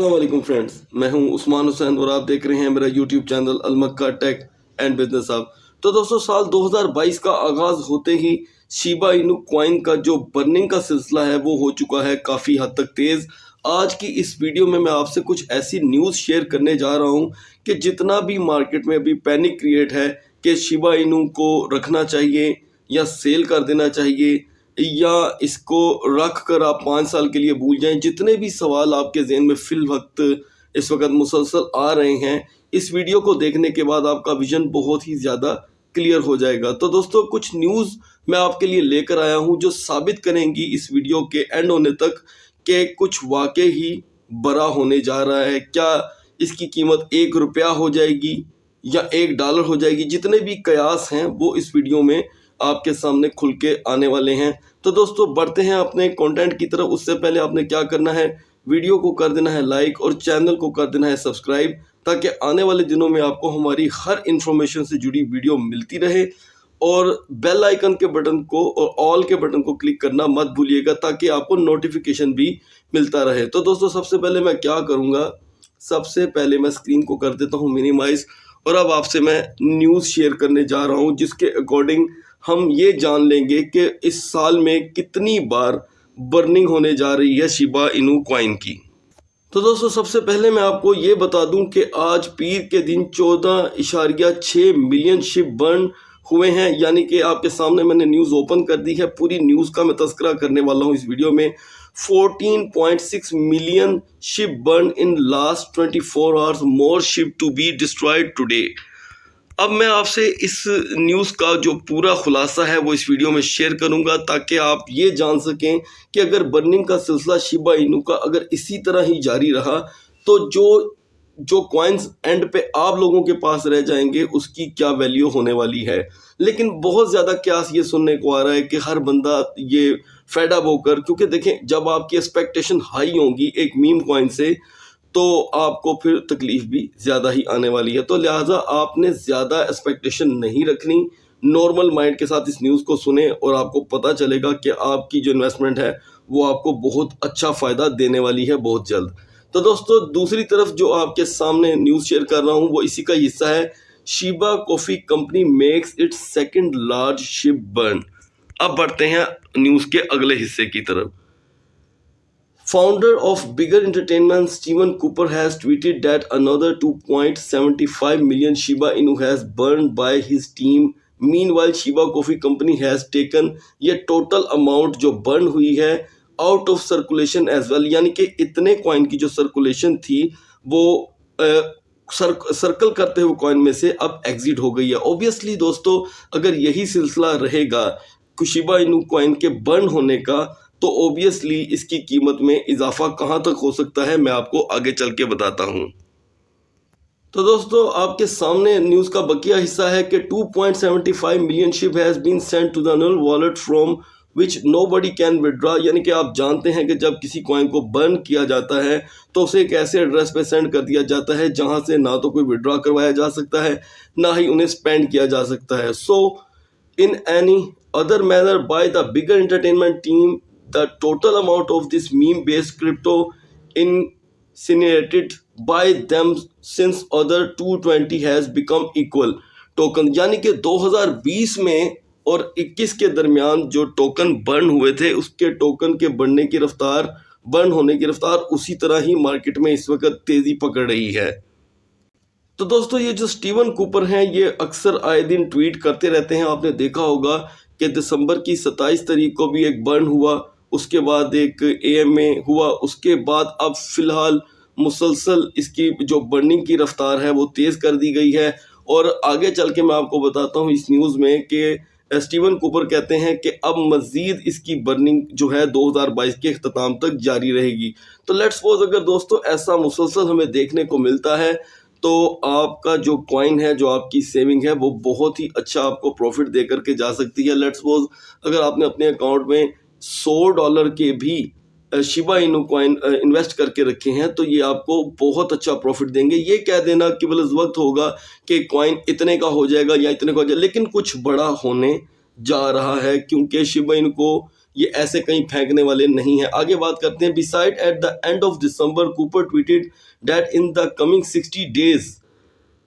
السلام علیکم فرینڈز، میں ہوں عثمان حسین اور آپ دیکھ رہے ہیں میرا یوٹیوب چینل المکہ ٹیک اینڈ بزنس آپ تو دوستو، سال دو ہزار بائیس کا آغاز ہوتے ہی شیبا انو کوائن کا جو برننگ کا سلسلہ ہے، وہ ہو چکا ہے کافی حد تک تیز۔ آج کی اس ویڈیو میں میں آپ سے کچھ ایسی نیوز شیئر کرنے جا رہا ہوں کہ جتنا بھی مارکیٹ میں ابھی پینک کریٹ ہے کہ شیبا انو کو رکھنا چاہیے یا سیل کر دینا چاہیے۔ یا اس کو رکھ کر آپ پانچ سال کے لیے بھول جائیں، جتنے بھی سوال آپ کے ذہن میں فی الوقت اس وقت مسلسل آ رہے ہیں، اس ویڈیو کو دیکھنے کے بعد آپ کا ویژن بہت ہی زیادہ کلیئر ہو جائے گا۔ تو دوستو، کچھ نیوز میں آپ کے لیے لے کر آیا ہوں جو ثابت کریں گی اس ویڈیو کے اینڈ ہونے تک کہ کچھ واقع ہی برا ہونے جا رہا ہے۔ کیا اس کی قیمت ایک روپیہ ہو جائے گی یا ایک ڈالر ہو جائے گی؟ جتنے بھی قیاس ہیں وہ اس ویڈیو میں آپ کے سامنے کھل کے آنے والے ہیں۔ تو دوستو، بڑھتے ہیں اپنے کانٹینٹ کی طرف۔ اس سے پہلے آپ نے کیا کرنا ہے؟ ویڈیو کو کر دینا ہے لائک اور چینل کو کر دینا ہے سبسکرائب تاکہ آنے والے دنوں میں آپ کو ہماری ہر انفارمیشن سے جڑی ویڈیو ملتی رہے۔ اور بیل آئیکن کے بٹن کو اور آل کے بٹن کو کلک کرنا مت بھولیے گا تاکہ آپ کو نوٹیفیکیشن بھی ملتا رہے۔ تو دوستو، سب سے پہلے میں کیا کروں گا؟ سب سے پہلے میں اسکرین کو کر دیتا ہوں منیمائز اور اب آپ سے میں نیوز شیئر کرنے جا رہا ہوں، جس کے اکارڈنگ ہم یہ جان لیں گے کہ اس سال میں کتنی بار برننگ ہونے جا رہی ہے شیبا انو کوائن کی۔ تو دوستو، سب سے پہلے میں آپ کو یہ بتا دوں کہ آج پیر کے دن چودہ اشاریہ چھ ملین شپ برن ہوئے ہیں۔ یعنی کہ آپ کے سامنے میں نے نیوز اوپن کر دی ہے، پوری نیوز کا میں تذکرہ کرنے والا ہوں اس ویڈیو میں۔ Fourteen point six million SHIB burn in last twenty four hours more SHIB to be destroyed today اب میں آپ سے اس نیوز کا جو پورا خلاصہ ہے وہ اس ویڈیو میں شیئر کروں گا تاکہ آپ یہ جان سکیں کہ اگر برننگ کا سلسلہ شیبا انو کا اگر اسی طرح ہی جاری رہا تو جو جو کوائنز اینڈ پہ آپ لوگوں کے پاس رہ جائیں گے، اس کی کیا ویلیو ہونے والی ہے؟ لیکن بہت زیادہ قیاس یہ سننے کو آ رہا ہے کہ ہر بندہ یہ فیڈ اپ ہو کر، کیونکہ دیکھیں، جب آپ کی ایکسپیکٹیشن ہائی ہوں گی ایک میم کوائن سے، تو آپ کو پھر تکلیف بھی زیادہ ہی آنے والی ہے۔ تو لہٰذا آپ نے زیادہ ایکسپیکٹیشن نہیں رکھنی۔ نارمل مائنڈ کے ساتھ اس نیوز کو سنیں اور آپ کو پتہ چلے گا کہ آپ کی جو انویسٹمنٹ ہے، وہ آپ کو بہت اچھا فائدہ دینے والی ہے بہت جلد۔ تو دوستو، دوسری طرف جو آپ کے سامنے نیوز شیئر کر رہا ہوں، وہ اسی کا حصہ ہے۔ Shiba Coffee Company makes it second large SHIB burn اب بڑھتے ہیں نیوز کے اگلے حصے کی طرف۔ Founder of Bigger Entertainment Steven Cooper has tweeted that another two point seventy five million Shiba Inu has burn by his team man while Shiba Coffee Company has taken یہ total amount جو burn ہوئی ہے۔ Out of circulation as well یعنی کہ اتنے coin کی جو circulation تھی، وہ سرکل کرتے ہوئے کوائن میں سے اب ایگزٹ ہو گئی ہے۔ اوبیسلی دوستو، اگر یہی سلسلہ رہے گا کشیبا انو کوائن کے برن ہونے کا، تو اوبیسلی اس کی قیمت میں اضافہ کہاں تک ہو سکتا ہے، میں آپ کو آگے چل کے بتاتا ہوں۔ تو دوستو، آپ کے سامنے نیوز کا بقیہ حصہ ہے کہ 2.75 million SHIB has been sent to the null wallet from which nobody can withdraw کہ آپ جانتے ہیں کہ جب کسی کوائن کو برن کیا جاتا ہے تو اسے ایک ایسے ایڈریس پہ سینڈ کر دیا جاتا ہے جہاں سے نہ تو کوئی وڈرا کروایا جا سکتا ہے، نہ ہی انہیں سپینڈ کیا جا سکتا ہے۔ So in any other manner by the Bigger Entertainment team the total amount of this meme based crypto incinerated by them since other 220 has become equal. Token یعنی کہ دو ہزار بیس میں اور اکیس کے درمیان جو ٹوکن برن ہوئے تھے، اس کے ٹوکن کے بڑھنے کی رفتار برن ہونے کی رفتار اسی طرح ہی مارکیٹ میں اس وقت تیزی پکڑ رہی ہے۔ تو دوستو، یہ جو سٹیون کوپر ہیں، یہ اکثر آئے دن ٹویٹ کرتے رہتے ہیں۔ آپ نے دیکھا ہوگا کہ دسمبر کی ستائیس تاریخ کو بھی ایک برن ہوا، اس کے بعد ایک اے ایم اے ہوا، اس کے بعد اب فی الحال مسلسل اس کی جو برننگ کی رفتار ہے، وہ تیز کر دی گئی ہے۔ اور آگے چل کے میں آپ کو بتاتا ہوں اس نیوز میں کہ اسٹیون کوپر کہتے ہیں کہ اب مزید اس کی برننگ جو ہے دو ہزار بائیس کے اختتام تک جاری رہے گی۔ تو لیٹ سپوز اگر دوستو ایسا مسلسل ہمیں دیکھنے کو ملتا ہے، تو آپ کا جو کوائن ہے، جو آپ کی سیونگ ہے، وہ بہت ہی اچھا آپ کو پروفٹ دے کر کے جا سکتی ہے۔ لیٹ سپوز اگر آپ نے اپنے اکاؤنٹ میں سو ڈالر کے بھی شیبا انو کوائن انویسٹ کر کے رکھے ہیں، تو یہ آپ کو بہت اچھا پروفٹ دیں گے۔ یہ کہہ دینا کہ بلز وقت ہوگا کہ کوائن اتنے کا ہو جائے گا یا اتنے کا ہو جائے گا، لیکن کچھ بڑا ہونے جا رہا ہے کیونکہ شیبا ان کو یہ ایسے کہیں پھینکنے والے نہیں ہیں۔ آگے بات کرتے ہیں besides at the end of December Cooper tweeted that in the coming sixty days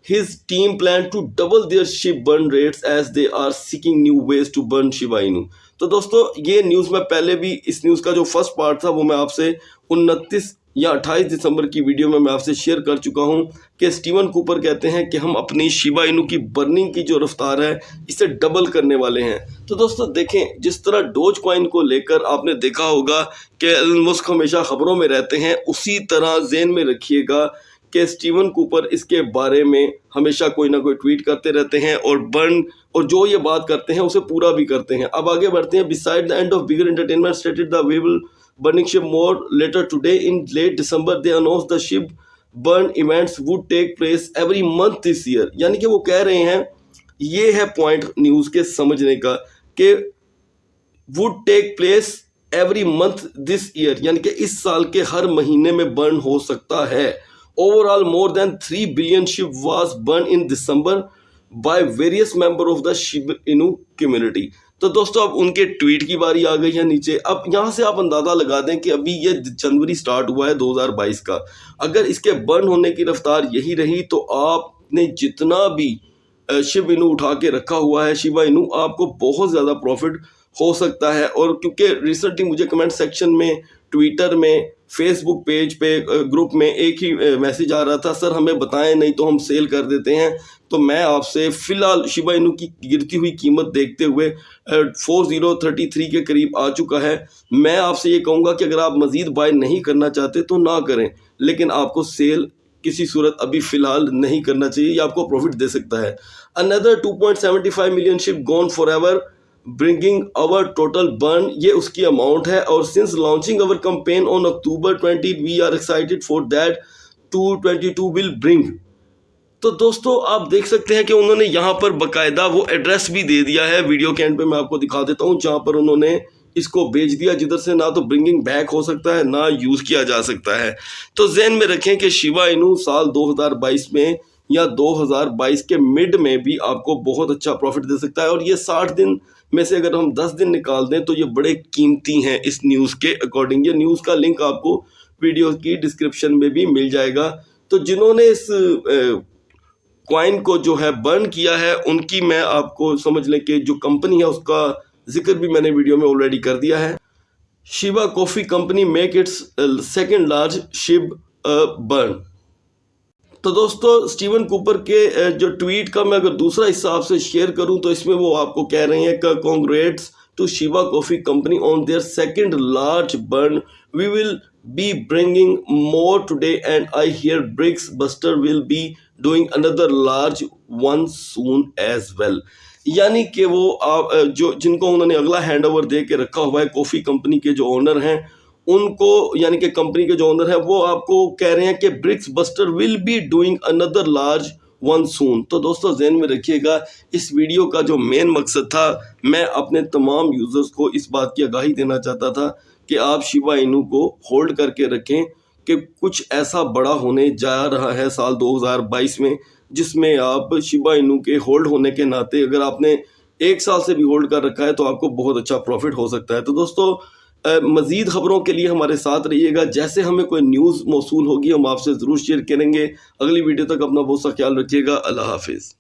his team plan to double their ship burn rates as they are seeking new ways to burn Shiba Inu. تو دوستو، یہ news میں پہلے بھی اس news کا جو first part تھا، وہ میں آپ سے انتیس یا اٹھائیس دسمبر کی ویڈیو میں میں آپ سے شیئر کر چکا ہوں کہ سٹیون کوپر کہتے ہیں کہ ہم اپنی شیبا انو کی برننگ کی جو رفتار ہے، اسے ڈبل کرنے والے ہیں تو دوستو، دیکھیں، جس طرح ڈوج کوائن کو لے کر آپ نے دیکھا ہوگا کہ المسک ہمیشہ خبروں میں رہتے ہیں، اسی طرح ذہن میں رکھیے گا کہ سٹیون کوپر اس کے بارے میں ہمیشہ کوئی نہ کوئی ٹویٹ کرتے رہتے ہیں اور برن اور جو یہ بات کرتے ہیں اسے پورا بھی کرتے ہیں۔ اب آگے بڑھتے ہیں۔ Besides the end of Bigger Entertainment stated the viable burning SHIB more later today in late December they announce the SHIB burn events would take place every month this year یعنی کہ وہ کہہ رہے ہیں، یہ ہے پوائنٹ نیوز کے سمجھنے کا کہ would take place every month this year یعنی کہ اس سال کے ہر مہینے میں برن ہو سکتا ہے۔ Overall more than three billion SHIB was burn in December by various member of the SHIB Inu community تو دوستو، اب ان کے ٹویٹ کی باری آ گئی ہے نیچے۔ اب یہاں سے آپ اندازہ لگا دیں کہ ابھی یہ جنوری سٹارٹ ہوا ہے دو ہزار بائیس کا۔ اگر اس کے برن ہونے کی رفتار یہی رہی تو آپ نے جتنا بھی شیو انو اٹھا کے رکھا ہوا ہے شیوا انو آپ کو بہت زیادہ پروفٹ ہو سکتا ہے۔ اور کیونکہ ریسنٹلی مجھے کمنٹ سیکشن میں ٹویٹر میں فیس بک پیج پہ گروپ میں ایک ہی میسیج آ رہا تھا سر ہمیں بتائیں، نہیں تو ہم سیل کر دیتے ہیں. تو میں آپ سے فی الحال شیبا انو کی گرتی ہوئی قیمت دیکھتے ہوئے فور زیرو تھرٹی تھری کے قریب آ چکا ہے۔ میں آپ سے یہ کہوں گا کہ اگر آپ مزید بائی نہیں کرنا چاہتے تو نہ کریں، لیکن آپ کو سیل کسی صورت ابھی فی الحال نہیں کرنا چاہیے، یہ آپ کو پروفٹ دے سکتا ہے۔ Another two point seventy five million SHIB gone for ever bringing our total burn یہ اس کی اماؤنٹ ہے اور since launching our campaign on October twenty we are excited for that two twenty two will bring تو دوستو، آپ دیکھ سکتے ہیں کہ انہوں نے یہاں پر باقاعدہ وہ ایڈریس بھی دے دیا ہے ویڈیو کے اینڈ پہ میں آپ کو دکھا دیتا ہوں، جہاں پر انہوں نے اس کو بیچ دیا۔ جدھر سے نہ تو برنگنگ بیک ہو سکتا ہے، نہ یوز کیا جا سکتا ہے۔ تو ذہن میں رکھیں کہ شیوا انو سال دو ہزار بائیس میں یا دو ہزار بائیس کے مڈ میں بھی آپ کو بہت اچھا پروفٹ دے سکتا ہے اور یہ ساٹھ دن میں سے اگر ہم دس دن نکال دیں تو یہ بڑے قیمتی ہیں اس نیوز کے اکارڈنگ یہ نیوز کا لنک آپ کو ویڈیو کی ڈسکرپشن میں بھی مل جائے گا۔ تو جنہوں نے اس کوائن کو جو ہے برن کیا ہے، ان کی میں آپ کو سمجھ لیں کہ جو کمپنی ہے، اس کا ذکر بھی میں نے ویڈیو میں آلریڈی کر دیا ہے۔ Shiba Coffee Company make its second large SHIB burn تو دوستو، سٹیون کوپر کے جو ٹویٹ کا میں اگر دوسرا حصہ آپ سے شیئر کروں تو اس میں وہ آپ کو کہہ رہے ہیں کہ congrats to Shiba Coffee Company on their second large burn we will be bringing more today and I hear Bricks Buster will be doing another large one soon as well یعنی کہ وہ جو، جن کو انہوں نے اگلا ہینڈ اوور دے کے رکھا ہوا ہے کافی کمپنی کے جو اونر ہیں ان کو یعنی کہ کمپنی کے جو اونر ہیں وہ آپ کو کہہ رہے ہیں کہ Bricks Buster will be doing another large one soon تو دوستو ذہن میں رکھیے گا، اس ویڈیو کا جو مین مقصد تھا، میں اپنے تمام یوزرز کو اس بات کی آگاہی دینا چاہتا تھا کہ آپ شیوا انو کو ہولڈ کر کے رکھیں کہ کچھ ایسا بڑا ہونے جا رہا ہے سال دو ہزار بائیس میں، جس میں آپ شیبا انو کے ہولڈ ہونے کے ناطے اگر آپ نے ایک سال سے بھی ہولڈ کر رکھا ہے تو آپ کو بہت اچھا پروفٹ ہو سکتا ہے۔ تو دوستو مزید خبروں کے لیے ہمارے ساتھ رہیے گا۔ جیسے ہمیں کوئی نیوز موصول ہوگی، ہم آپ سے ضرور شیئر کریں گے۔ اگلی ویڈیو تک اپنا بہت سا خیال رکھیے گا۔ اللہ حافظ۔